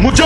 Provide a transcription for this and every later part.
Mucha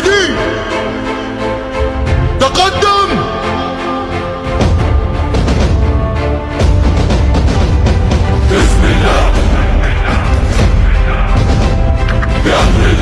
مجاهدين تقدم. بسم الله. بأمر